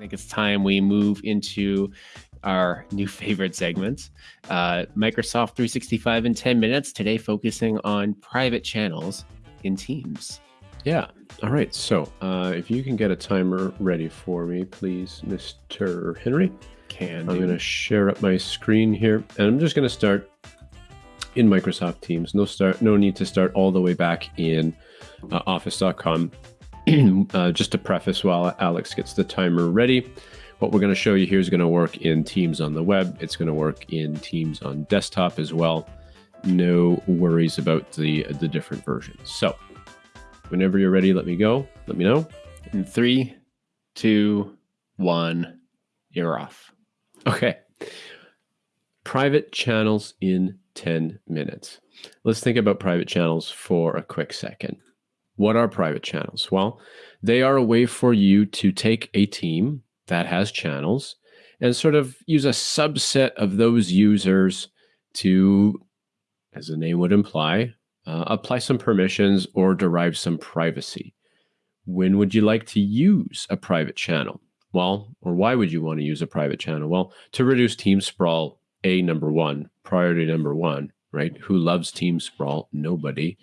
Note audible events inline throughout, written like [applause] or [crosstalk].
think it's time we move into our new favorite segments uh, Microsoft 365 in 10 minutes. Today, focusing on private channels in Teams. Yeah. All right. So uh, if you can get a timer ready for me, please, Mr. Henry. Can I'm going to share up my screen here, and I'm just going to start in Microsoft Teams. No start. No need to start all the way back in uh, Office.com. [clears throat] uh, just to preface, while Alex gets the timer ready, what we're going to show you here is going to work in Teams on the web. It's going to work in Teams on desktop as well. No worries about the the different versions. So, whenever you're ready, let me go. Let me know. In three, two, one, you're off. Okay. Private channels in 10 minutes. Let's think about private channels for a quick second. What are private channels? Well, they are a way for you to take a team that has channels and sort of use a subset of those users to, as the name would imply, uh, apply some permissions or derive some privacy. When would you like to use a private channel? Well, or why would you want to use a private channel? Well, to reduce team sprawl, a number one, priority number one, right? Who loves team sprawl? Nobody.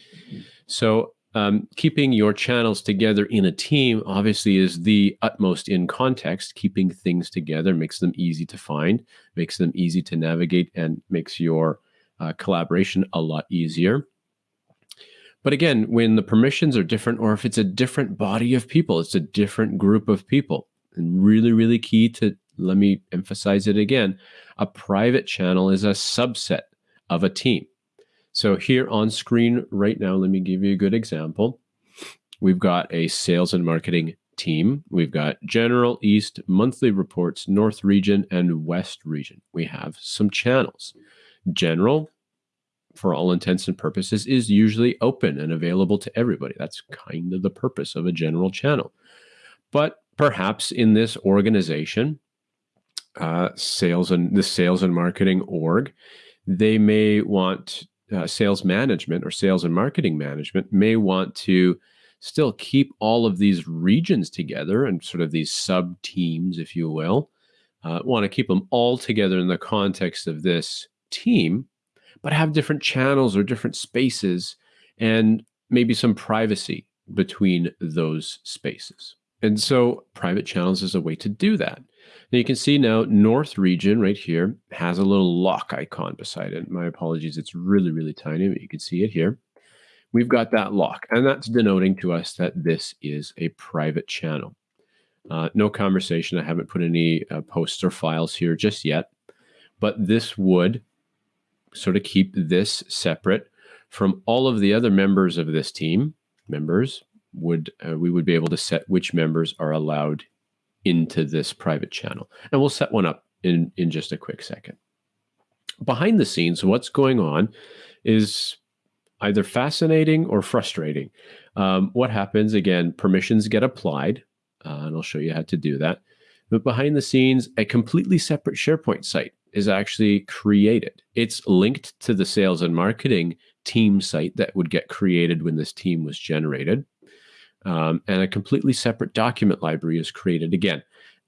So, um, keeping your channels together in a team obviously is the utmost in context. Keeping things together makes them easy to find, makes them easy to navigate, and makes your uh, collaboration a lot easier. But again, when the permissions are different, or if it's a different body of people, it's a different group of people. And really, really key to let me emphasize it again a private channel is a subset of a team. So here on screen right now, let me give you a good example. We've got a sales and marketing team. We've got general, east, monthly reports, north region, and west region. We have some channels. General, for all intents and purposes, is usually open and available to everybody. That's kind of the purpose of a general channel. But perhaps in this organization, uh, sales and the sales and marketing org, they may want uh, sales management or sales and marketing management may want to still keep all of these regions together and sort of these sub teams, if you will. Uh, want to keep them all together in the context of this team, but have different channels or different spaces and maybe some privacy between those spaces. And so private channels is a way to do that. Now you can see now North region right here has a little lock icon beside it. My apologies, it's really, really tiny, but you can see it here. We've got that lock, and that's denoting to us that this is a private channel. Uh, no conversation. I haven't put any uh, posts or files here just yet, but this would sort of keep this separate from all of the other members of this team. Members would uh, we would be able to set which members are allowed into this private channel. And we'll set one up in, in just a quick second. Behind the scenes, what's going on is either fascinating or frustrating. Um, what happens, again, permissions get applied, uh, and I'll show you how to do that. But behind the scenes, a completely separate SharePoint site is actually created. It's linked to the sales and marketing team site that would get created when this team was generated. Um, and a completely separate document library is created again.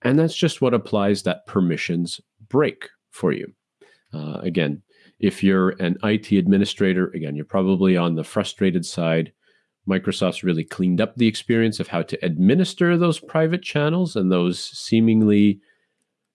And that's just what applies that permissions break for you. Uh, again, if you're an IT administrator, again, you're probably on the frustrated side. Microsoft's really cleaned up the experience of how to administer those private channels and those seemingly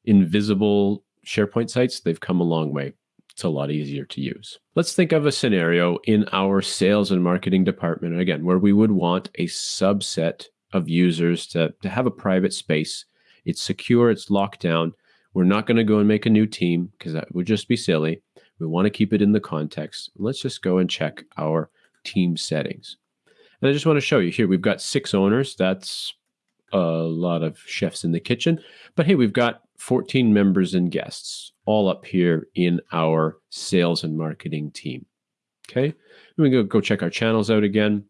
invisible SharePoint sites. They've come a long way it's a lot easier to use. Let's think of a scenario in our sales and marketing department, again, where we would want a subset of users to, to have a private space. It's secure, it's locked down. We're not going to go and make a new team because that would just be silly. We want to keep it in the context. Let's just go and check our team settings. And I just want to show you here, we've got six owners. That's a lot of chefs in the kitchen. But hey, we've got 14 members and guests all up here in our sales and marketing team. Okay, we go go check our channels out again.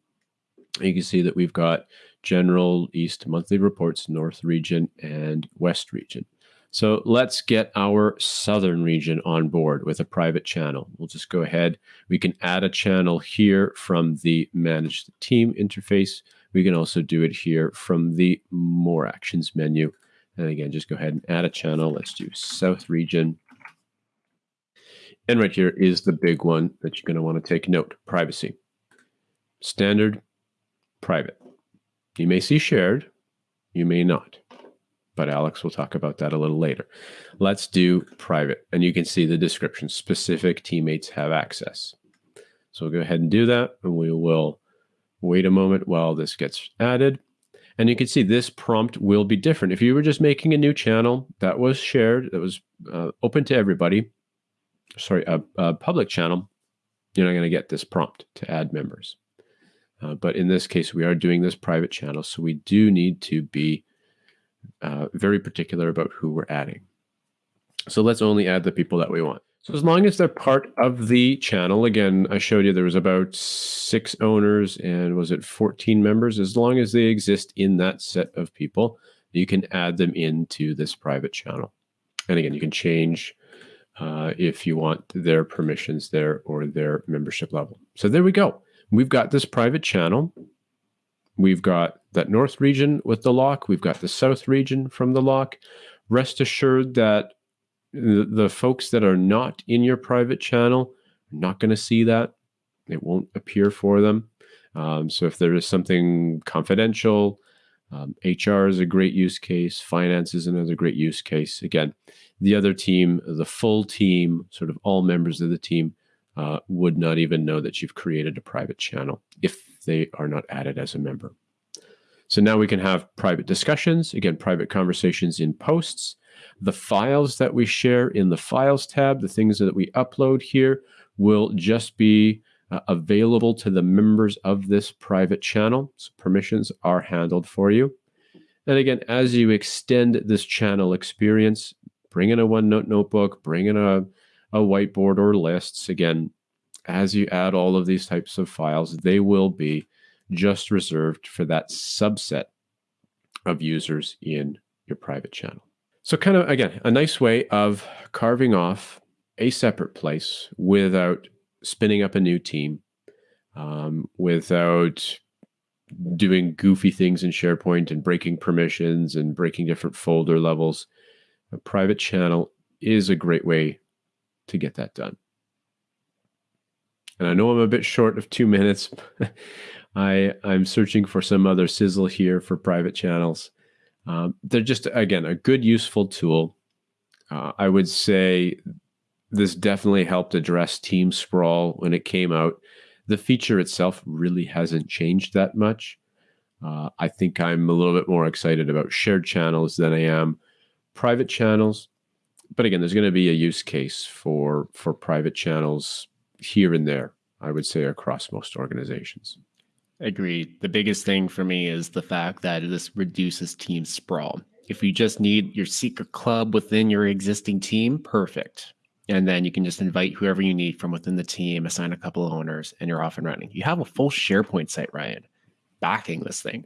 You can see that we've got general, east, monthly reports, north region, and west region. So let's get our southern region on board with a private channel. We'll just go ahead. We can add a channel here from the manage the team interface. We can also do it here from the more actions menu And again, just go ahead and add a channel. Let's do South region. And right here is the big one that you're going to want to take note, privacy. Standard, private. You may see shared, you may not. But Alex will talk about that a little later. Let's do private. And you can see the description, specific teammates have access. So we'll go ahead and do that. And we will wait a moment while this gets added. And you can see this prompt will be different. If you were just making a new channel that was shared, that was uh, open to everybody, sorry, a, a public channel, you're not going to get this prompt to add members. Uh, but in this case, we are doing this private channel. So we do need to be uh, very particular about who we're adding. So let's only add the people that we want. So as long as they're part of the channel, again, I showed you there was about six owners and was it 14 members? As long as they exist in that set of people, you can add them into this private channel. And again, you can change uh, if you want their permissions there or their membership level. So there we go. We've got this private channel. We've got that north region with the lock. We've got the south region from the lock. Rest assured that the, the folks that are not in your private channel are not going to see that. It won't appear for them. Um, so if there is something confidential, um, HR is a great use case. Finance is another great use case. Again, the other team, the full team, sort of all members of the team, uh, would not even know that you've created a private channel if they are not added as a member. So now we can have private discussions, again, private conversations in posts. The files that we share in the Files tab, the things that we upload here, will just be uh, available to the members of this private channel. So permissions are handled for you. And again, as you extend this channel experience, bring in a OneNote notebook, bring in a, a whiteboard or lists. Again, as you add all of these types of files, they will be just reserved for that subset of users in your private channel. So kind of, again, a nice way of carving off a separate place without spinning up a new team, um, without doing goofy things in SharePoint and breaking permissions and breaking different folder levels. A private channel is a great way to get that done. And I know I'm a bit short of two [laughs] minutes. I I'm searching for some other sizzle here for private channels. Um, they're just again a good useful tool. Uh, I would say this definitely helped address team sprawl when it came out. The feature itself really hasn't changed that much. Uh, I think I'm a little bit more excited about shared channels than I am private channels. But again, there's going to be a use case for for private channels here and there. I would say across most organizations. Agreed. The biggest thing for me is the fact that this reduces team sprawl. If you just need your secret club within your existing team, perfect. And then you can just invite whoever you need from within the team, assign a couple of owners, and you're off and running. You have a full SharePoint site, Ryan, backing this thing.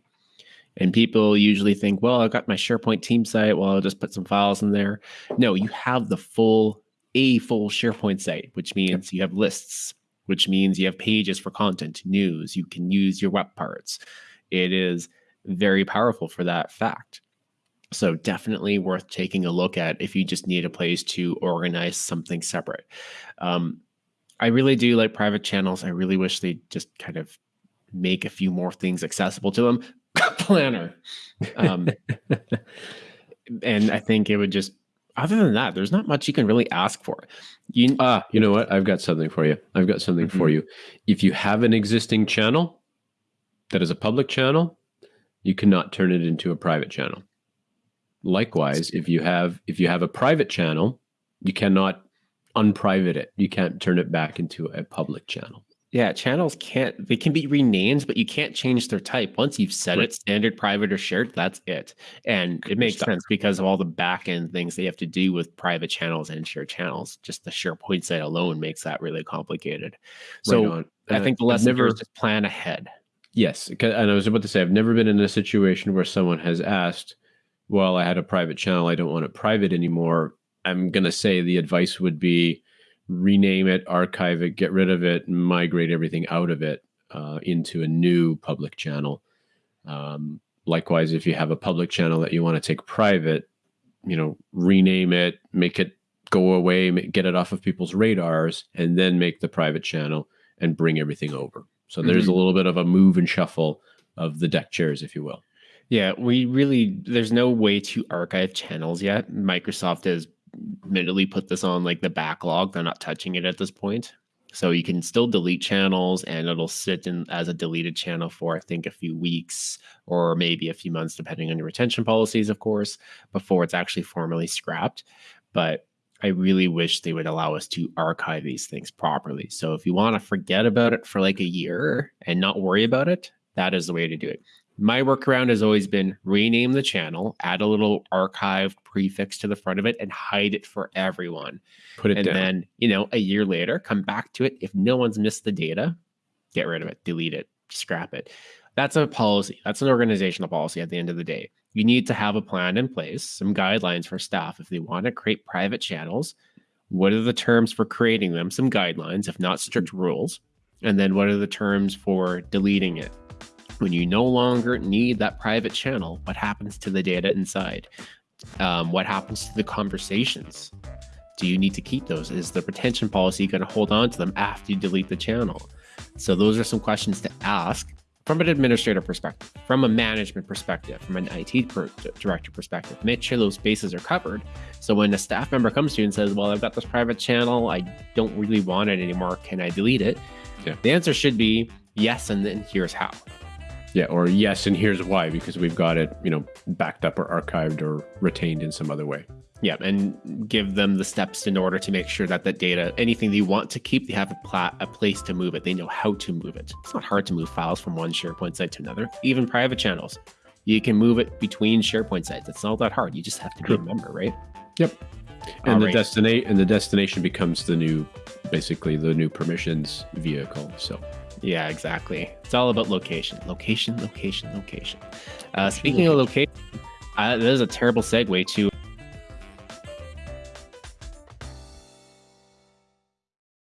And people usually think, well, I've got my SharePoint team site. Well, I'll just put some files in there. No, you have the full, a full SharePoint site, which means you have lists, which means you have pages for content, news, you can use your web parts. It is very powerful for that fact. So definitely worth taking a look at if you just need a place to organize something separate. Um, I really do like private channels. I really wish they just kind of make a few more things accessible to them. [laughs] Planner. Um, [laughs] and I think it would just other than that, there's not much you can really ask for. You ah, you know what? I've got something for you. I've got something mm-hmm. for you. If you have an existing channel that is a public channel, you cannot turn it into a private channel. Likewise, if you have if you have a private channel, you cannot unprivate it. You can't turn it back into a public channel. Yeah, channels can't they can be renamed, but you can't change their type. Once you've set right. it standard, private, or shared, that's it. And it makes sense because of all the back end things they have to do with private channels and shared channels. Just the SharePoint site alone makes that really complicated. So right I think the lesson never, is just plan ahead. Yes. And I was about to say I've never been in a situation where someone has asked, Well, I had a private channel, I don't want it private anymore. I'm gonna say the advice would be rename it, archive it, get rid of it, migrate everything out of it uh, into a new public channel. Um, likewise, if you have a public channel that you want to take private, you know, rename it, make it go away, get it off of people's radars, and then make the private channel and bring everything over. So there's mm-hmm. a little bit of a move and shuffle of the deck chairs, if you will. Yeah, we really there's no way to archive channels yet. Microsoft has admittedly put this on like the backlog. They're not touching it at this point. So you can still delete channels and it'll sit in as a deleted channel for I think a few weeks or maybe a few months depending on your retention policies of course before it's actually formally scrapped. But I really wish they would allow us to archive these things properly. So if you want to forget about it for like a year and not worry about it, that is the way to do it. My workaround has always been rename the channel, add a little archive prefix to the front of it, and hide it for everyone. Put it and down. then, you know, a year later, come back to it. If no one's missed the data, get rid of it, delete it, scrap it. That's a policy. That's an organizational policy at the end of the day. You need to have a plan in place, some guidelines for staff. If they want to create private channels, what are the terms for creating them? Some guidelines, if not strict rules. And then what are the terms for deleting it? When you no longer need that private channel, what happens to the data inside? Um, what happens to the conversations? Do you need to keep those? Is the retention policy going to hold on to them after you delete the channel? So those are some questions to ask from an administrator perspective, from a management perspective, from an IT per- director perspective. Make sure those bases are covered. So when a staff member comes to you and says, "Well, I've got this private channel, I don't really want it anymore. Can I delete it?" Yeah. The answer should be yes, and then here's how. Yeah, or yes, and here's why because we've got it, you know, backed up or archived or retained in some other way. Yeah, and give them the steps in order to make sure that that data, anything they want to keep, they have a, pla- a place to move it. They know how to move it. It's not hard to move files from one SharePoint site to another, even private channels. You can move it between SharePoint sites. It's not that hard. You just have to be a member, right? Yep. And All the right. destination and the destination becomes the new, basically the new permissions vehicle. So yeah, exactly. It's all about location, location, location, location. Uh, speaking of location, uh, that is a terrible segue to